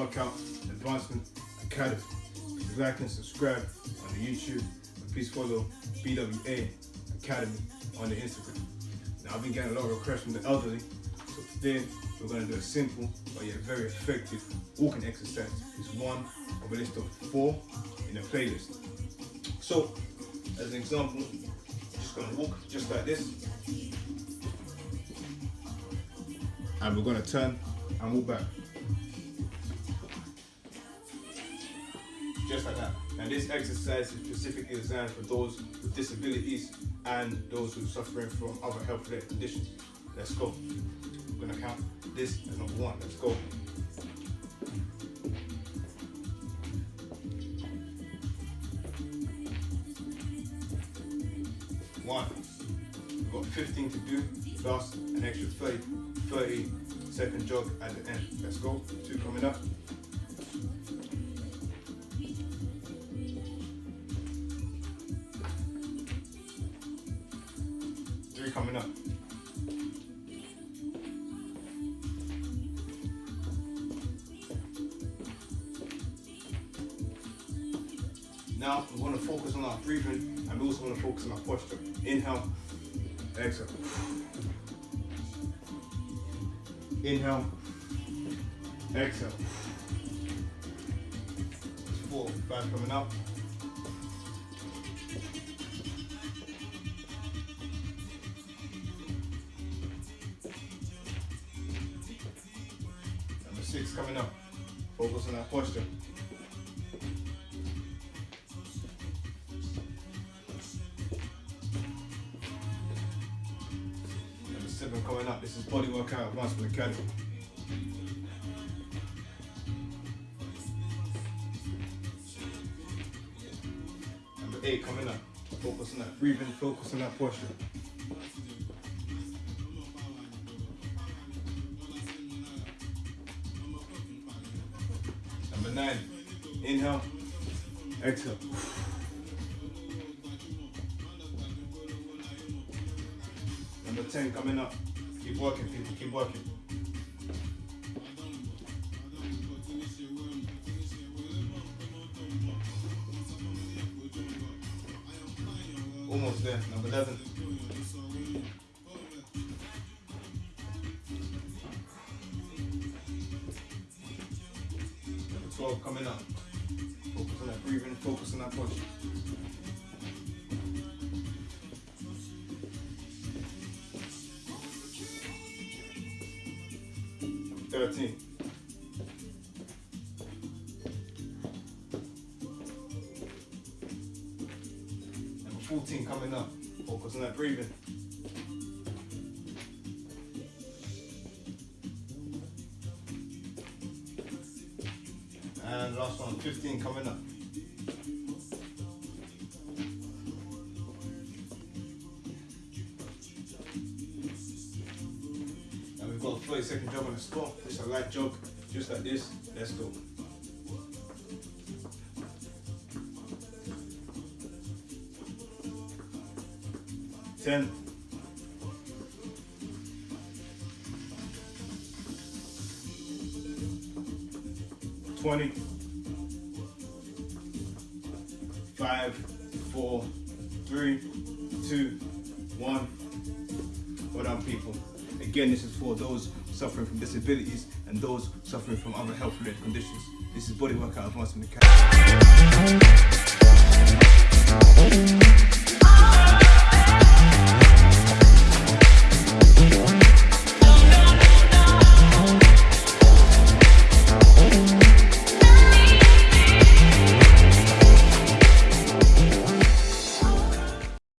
Workout Advancement Academy. Please like and subscribe on the YouTube and please follow BWA Academy on the Instagram. Now I've been getting a lot of requests from the elderly, so today we're going to do a simple but yet very effective walking exercise. It's one of a list of four in a playlist. So, as an example, just going to walk just like this. And we're going to turn and walk back. Just like that. And this exercise is specifically designed for those with disabilities and those who are suffering from other health-related conditions. Let's go. We're gonna count this as number one. Let's go. One. We've got 15 to do, plus an extra 30, 30 second jog at the end. Let's go. Two coming up. Coming up. Now we want to focus on our breathing and we also want to focus on our posture. Inhale, exhale. Inhale, exhale. Four, five coming up. Six coming up. Focus on that posture. Number seven coming up. This is Body Workout Advancement Academy. Number eight coming up. Focus on that breathing, focus on that posture. Number nine, inhale, exhale. Number 10 coming up. Keep working, people, keep working. Almost there, number 11. 12 coming up. Focus on that breathing, focus on that posture. Thirteen. Number fourteen coming up. Focus on that breathing. And last one, 15 coming up. And we've got a 30 second jog on the spot. It's a light jog, just like this. Let's go. Ten. Twenty. Five, four, three, two, one. Well done, people. Again, this is for those suffering from disabilities and those suffering from other health-related conditions. This is Body Workout Advancement Academy.